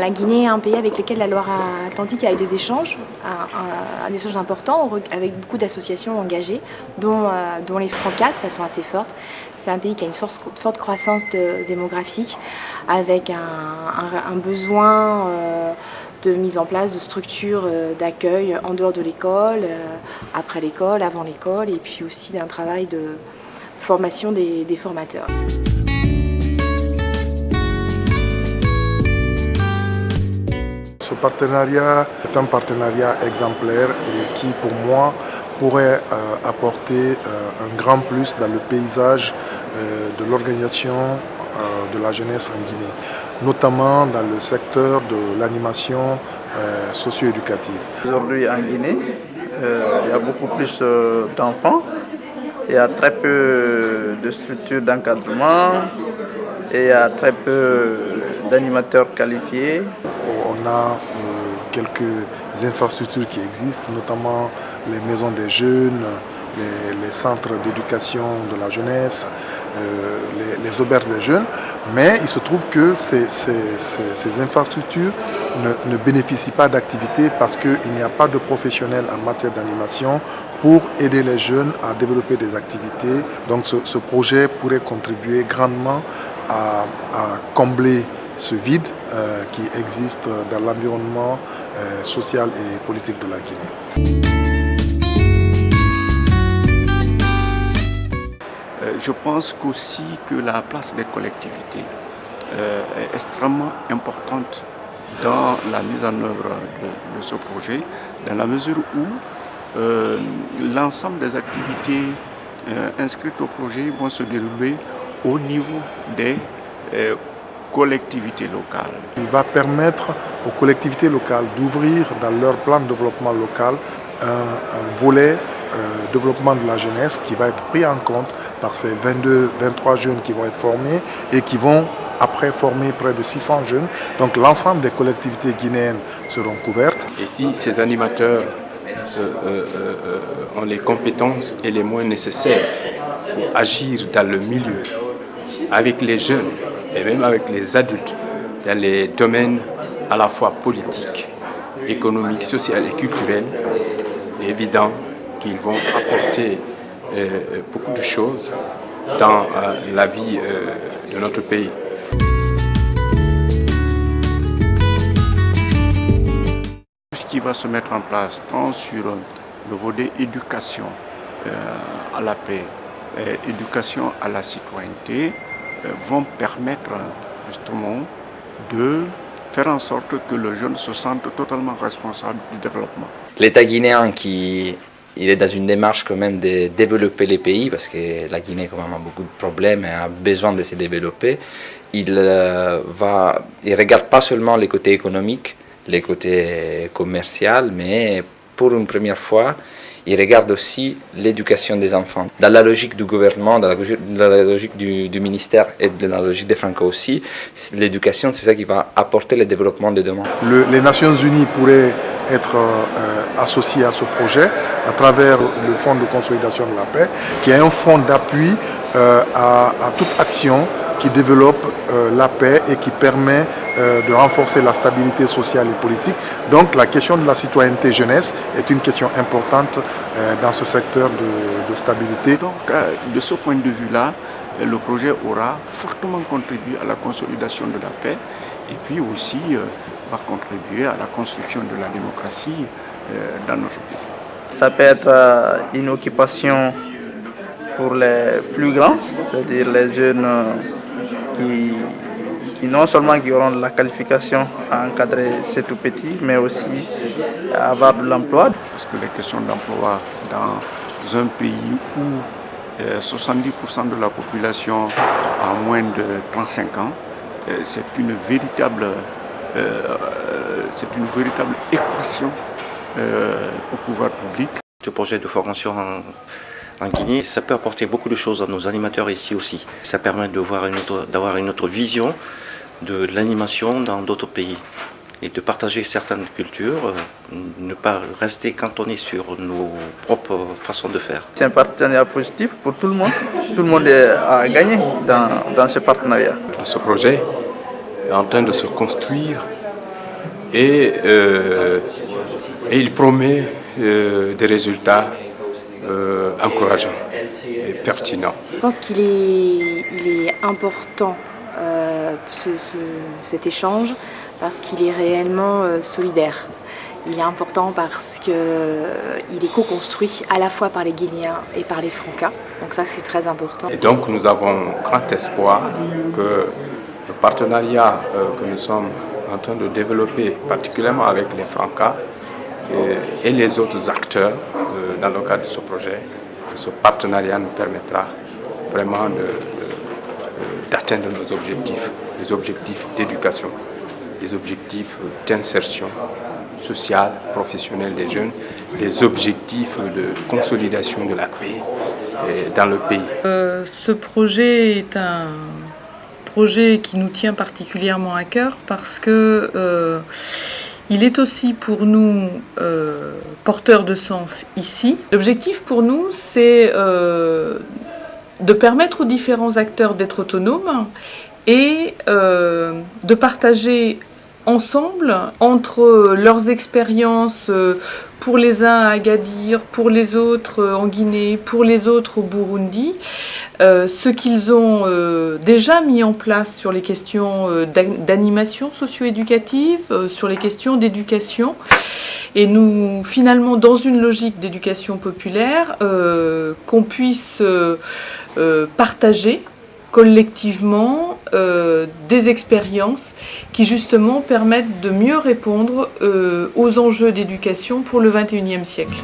la Guinée est un pays avec lequel la Loire-Atlantique a eu des échanges, un, échange important avec beaucoup d'associations engagées, dont, dont les Francas de façon assez forte. C'est un pays qui a une forte, croissance démographique avec un, besoin euh, de mise en place de structures euh, d'accueil en dehors de l'école, euh, après l'école, avant l'école, et puis aussi d'un travail de formation des formateurs. Ce partenariat est un partenariat exemplaire et qui, pour moi, pourrait euh, apporter euh, un grand plus dans le paysage euh, de l'organisation de la jeunesse en Guinée, notamment dans le secteur de l'animation socio-éducative. Aujourd'hui en Guinée, il y a beaucoup plus d'enfants, il y a très peu de structures d'encadrement et il y a très peu d'animateurs qualifiés. On a quelques infrastructures qui existent, notamment les maisons des jeunes, les, centres d'éducation de la jeunesse, euh, les, auberges des jeunes, mais il se trouve que ces, infrastructures ne, bénéficient pas d'activité parce qu'il n'y a pas de professionnels en matière d'animation pour aider les jeunes à développer des activités. Donc ce, projet pourrait contribuer grandement à combler ce vide euh, qui existe dans l'environnement euh, social et politique de la Guinée. Euh, je pense qu'aussi que la place des collectivités est extrêmement importante dans la mise en œuvre de, de ce projet, dans la mesure où l'ensemble des activités inscrites au projet vont se dérouler au niveau des collectivités locales. Il va permettre aux collectivités locales d'ouvrir dans leur plan de développement local un, un volet euh, développement de la jeunesse qui va être pris en compte par ces 22, 23 jeunes qui vont être formés et qui vont après former près de 600 jeunes. Donc l'ensemble des collectivités guinéennes seront couvertes. Et si ces animateurs euh, euh, ont les compétences et les moyens nécessaires pour agir dans le milieu avec les jeunes, et même avec les adultes dans les domaines à la fois politiques, économiques, sociaux et culturels, il est évident qu'ils vont apporter euh, beaucoup de choses dans euh, la vie euh, de notre pays. Ce qui va se mettre en place tant sur le volet éducation à la paix, éducation à la citoyenneté, vont permettre justement de faire en sorte que le jeune se sente totalement responsable du développement. L'État guinéen qui il est dans une démarche quand même de développer les pays parce que la Guinée quand même a beaucoup de problèmes et a besoin de se développer. Il euh, va, il regarde pas seulement les côtés économiques, les côtés commerciaux, mais pour une première fois, il regarde aussi l'éducation des enfants. Dans la logique du gouvernement, dans la, logique du, ministère et dans la logique des Franco aussi, l'éducation, c'est ça qui va apporter le développement de demain. Le, les Nations Unies pourraient être euh, associées à ce projet à travers le Fonds de consolidation de la paix, qui est un fonds d'appui euh, à toute action qui développe euh, la paix et qui permet euh, de renforcer la stabilité sociale et politique. Donc la question de la citoyenneté jeunesse est une question importante euh, dans ce secteur de, de stabilité. Donc de ce point de vue-là, le projet aura fortement contribué à la consolidation de la paix et puis aussi va contribuer à la construction de la démocratie dans notre pays. Ça peut être une occupation pour les plus grands, c'est-à-dire les jeunes qui, qui, non seulement qui auront la qualification à encadrer ces tout petits, mais aussi à avoir de l'emploi. Parce que les questions d'emploi dans un pays où euh, 70% de la population a moins de 35 ans, euh, c'est une véritable, euh, c'est une véritable équation euh, au pouvoir public. Ce projet de formation en en Guinée, ça peut apporter beaucoup de choses à nos animateurs ici aussi. Ça permet d'avoir une, autre, une autre vision de l'animation dans d'autres pays et de partager certaines cultures, euh, ne pas rester cantonné sur nos propres façons de faire. C'est un partenariat positif pour tout le monde. Tout le monde a gagné dans, dans ce partenariat. Ce projet est en train de se construire et, et il promet des résultats encourageants et pertinents. Je pense qu'il est, il est important cet échange parce qu'il est réellement solidaire. Il est important parce qu'il est co-construit à la fois par les Guinéens et par les Francas. Donc ça, c'est très important. Et donc, nous avons grand espoir que le partenariat euh, que nous sommes en train de développer, particulièrement avec les Francas et, les autres acteurs euh, dans le cadre de ce projet, ce partenariat nous permettra vraiment d'atteindre nos objectifs, les objectifs d'éducation, les objectifs d'insertion social, professionnel des jeunes, les objectifs de consolidation de la paix dans le pays. Euh, ce projet est un projet qui nous tient particulièrement à cœur parce que euh, il est aussi pour nous euh, porteur de sens ici. L'objectif pour nous, c'est de permettre aux différents acteurs d'être autonomes et de partager ensemble entre leurs expériences euh, pour les uns à Agadir, pour les autres euh, en Guinée, pour les autres au Burundi, euh, ce qu'ils ont déjà mis en place sur les questions d'animation socio-éducative, sur les questions d'éducation. Et nous, finalement, dans une logique d'éducation populaire, qu'on puisse partager collectivement euh, des expériences qui justement permettent de mieux répondre euh, aux enjeux d'éducation pour le 21e siècle.